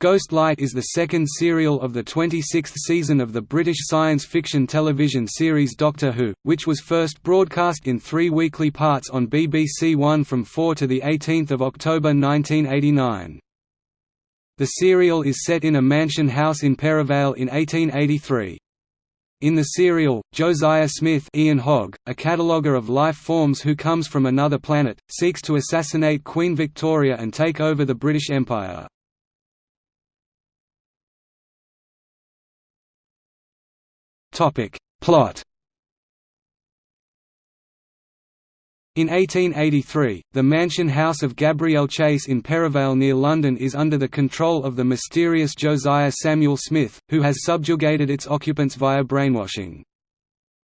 Ghost Light is the second serial of the 26th season of the British science fiction television series Doctor Who, which was first broadcast in three weekly parts on BBC One from 4 to 18 October 1989. The serial is set in a mansion house in Perivale in 1883. In the serial, Josiah Smith Ian Hogg, a cataloguer of life forms who comes from another planet, seeks to assassinate Queen Victoria and take over the British Empire. Plot In 1883, the mansion house of Gabriel Chase in Perivale near London is under the control of the mysterious Josiah Samuel Smith, who has subjugated its occupants via brainwashing.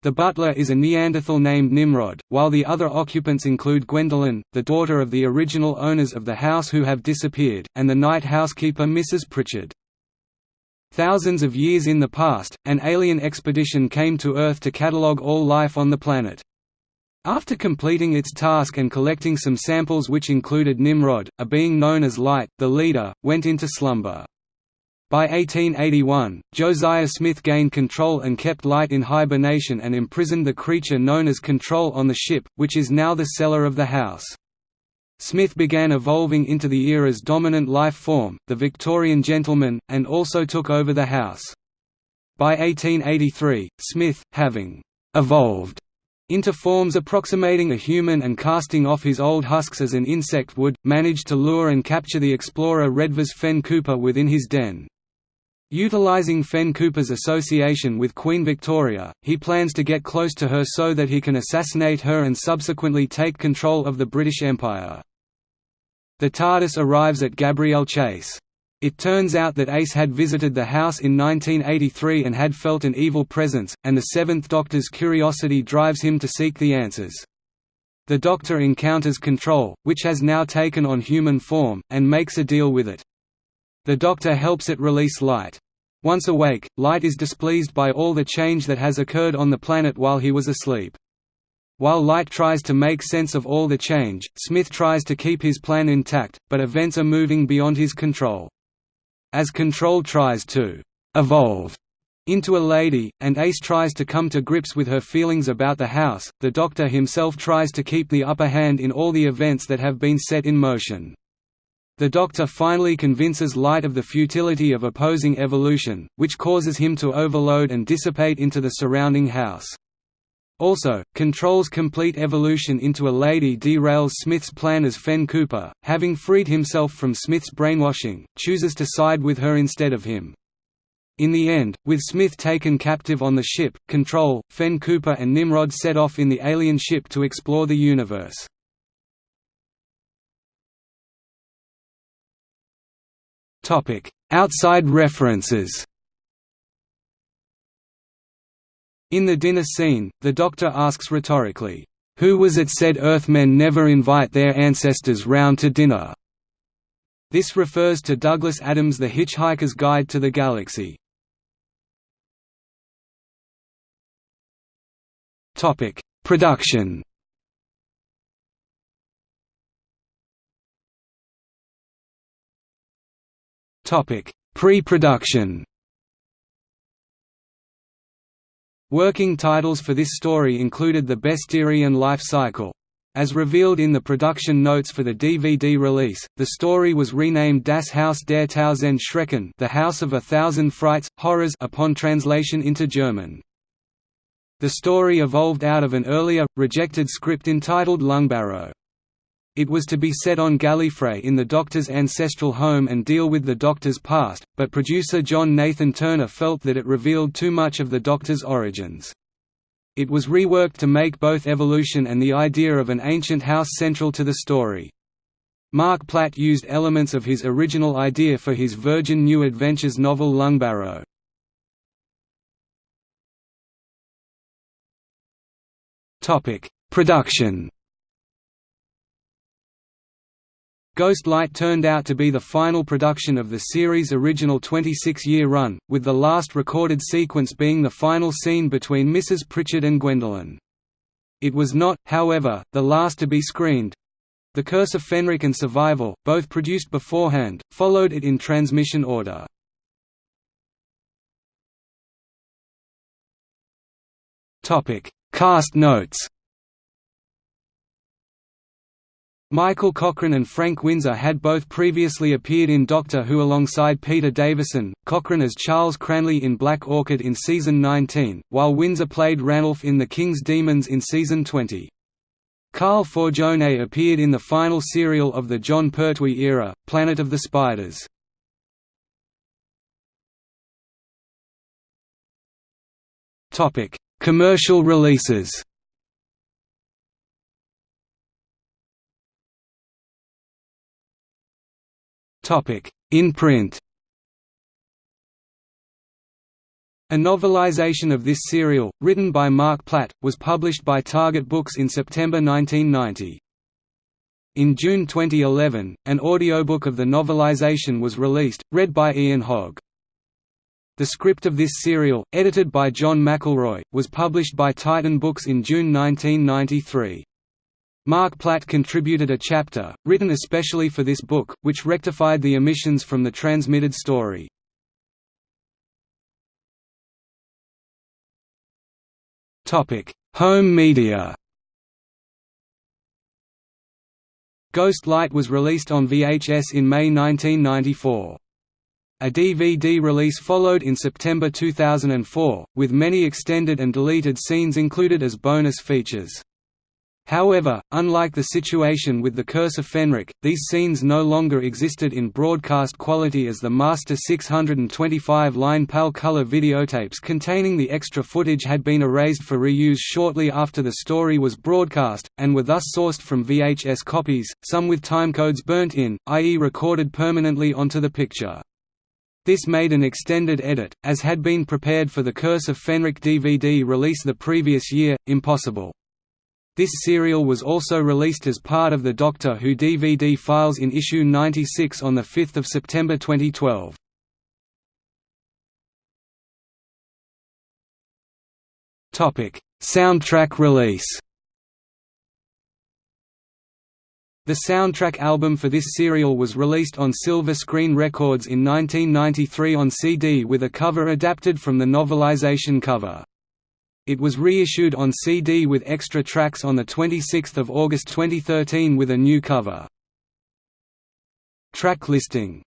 The butler is a Neanderthal named Nimrod, while the other occupants include Gwendoline, the daughter of the original owners of the house who have disappeared, and the night housekeeper Mrs. Pritchard. Thousands of years in the past, an alien expedition came to Earth to catalogue all life on the planet. After completing its task and collecting some samples which included Nimrod, a being known as Light, the leader, went into slumber. By 1881, Josiah Smith gained control and kept Light in hibernation and imprisoned the creature known as Control on the ship, which is now the cellar of the house. Smith began evolving into the era's dominant life form, the Victorian gentleman, and also took over the house. By 1883, Smith, having «evolved» into forms approximating a human and casting off his old husks as an insect would, managed to lure and capture the explorer Redvers Fenn-Cooper within his den. Utilizing Fenn-Cooper's association with Queen Victoria, he plans to get close to her so that he can assassinate her and subsequently take control of the British Empire. The TARDIS arrives at Gabriel Chase. It turns out that Ace had visited the house in 1983 and had felt an evil presence, and the Seventh Doctor's curiosity drives him to seek the answers. The Doctor encounters Control, which has now taken on human form, and makes a deal with it. The Doctor helps it release light. Once awake, Light is displeased by all the change that has occurred on the planet while he was asleep. While Light tries to make sense of all the change, Smith tries to keep his plan intact, but events are moving beyond his control. As Control tries to «evolve» into a lady, and Ace tries to come to grips with her feelings about the house, the Doctor himself tries to keep the upper hand in all the events that have been set in motion. The Doctor finally convinces Light of the futility of opposing evolution, which causes him to overload and dissipate into the surrounding house. Also, Control's complete evolution into a lady derails Smith's plan as Fenn-Cooper, having freed himself from Smith's brainwashing, chooses to side with her instead of him. In the end, with Smith taken captive on the ship, Control, Fenn-Cooper and Nimrod set off in the alien ship to explore the universe. Topic: Outside references. In the dinner scene, the Doctor asks rhetorically, "Who was it said Earthmen never invite their ancestors round to dinner?" This refers to Douglas Adams' The Hitchhiker's Guide to the Galaxy. Topic: Production. Pre-production Working titles for this story included The Besterian Life Cycle. As revealed in the production notes for the DVD release, the story was renamed Das Haus der Tausend Schrecken The House of a Thousand Frights, Horrors upon translation into German. The story evolved out of an earlier, rejected script entitled Lungbarrow. It was to be set on Gallifrey in the Doctor's ancestral home and deal with the Doctor's past, but producer John Nathan-Turner felt that it revealed too much of the Doctor's origins. It was reworked to make both evolution and the idea of an ancient house central to the story. Marc Platt used elements of his original idea for his Virgin New Adventures novel Lungbarrow. Production Ghost Light turned out to be the final production of the series' original 26-year run, with the last recorded sequence being the final scene between Mrs. Pritchard and Gwendoline. It was not, however, the last to be screened. The Curse of Fenric and Survival, both produced beforehand, followed it in transmission order. Cast notes Michael Cochrane and Frank Windsor had both previously appeared in Doctor Who alongside Peter Davison, Cochrane as Charles Cranleigh in Black Orchid in Season 19, while Windsor played Ranulph in The King's Demons in Season 20. Carl Forgione appeared in the final serial of the Jon Pertwee era, Planet of the Spiders. Commercial releases In print A novelization of this serial, written by Marc Platt, was published by Target Books in September 1990. In June 2011, an audiobook of the novelization was released, read by Ian Hogg. The script of this serial, edited by John McElroy, was published by Titan Books in June 1993. Marc Platt contributed a chapter, written especially for this book, which rectified the omissions from the transmitted story. Home media Ghost Light was released on VHS in May 1994. A DVD release followed in September 2004, with many extended and deleted scenes included as bonus features. However, unlike the situation with The Curse of Fenric, these scenes no longer existed in broadcast quality as the master 625-line PAL color videotapes containing the extra footage had been erased for reuse shortly after the story was broadcast, and were thus sourced from VHS copies, some with timecodes burnt in, i.e. recorded permanently onto the picture. This made an extended edit, as had been prepared for the Curse of Fenric DVD release the previous year, impossible. This serial was also released as part of the Doctor Who DVD files in issue 96 on 5 September 2012. Soundtrack release The soundtrack album for this serial was released on Silver Screen Records in 1993 on CD with a cover adapted from the novelization cover. It was reissued on CD with extra tracks on 26 August 2013 with a new cover. Track listing